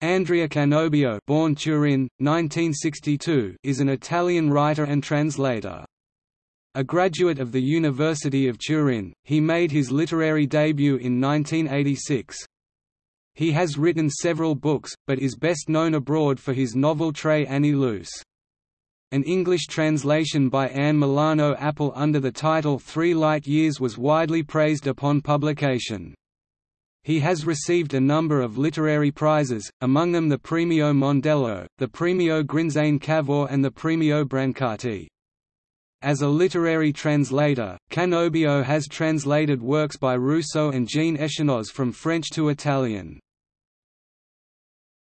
Andrea Canobbio born Turin, 1962, is an Italian writer and translator. A graduate of the University of Turin, he made his literary debut in 1986. He has written several books, but is best known abroad for his novel Tre anni luce. An English translation by Anne Milano Appel under the title Three Light Years was widely praised upon publication. He has received a number of literary prizes, among them the Premio Mondello, the Premio Grinzane Cavour and the Premio Brancati. As a literary translator, Canobbio has translated works by Rousseau and Jean Echenoz from French to Italian.